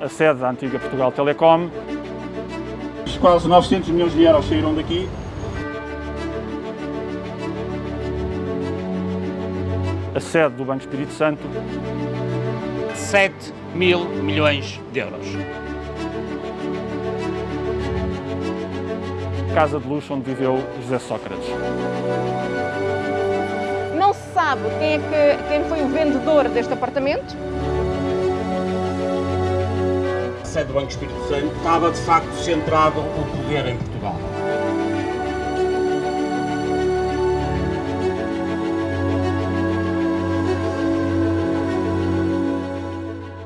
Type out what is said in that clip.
a sede da antiga Portugal Telecom. Quase 900 milhões de euros saíram daqui. A sede do Banco Espírito Santo. 7 mil milhões de euros. Casa de luxo onde viveu José Sócrates. Não se sabe quem, é que, quem foi o vendedor deste apartamento. Sede do Banco Espírito Santo estava de facto centrado o poder em Portugal.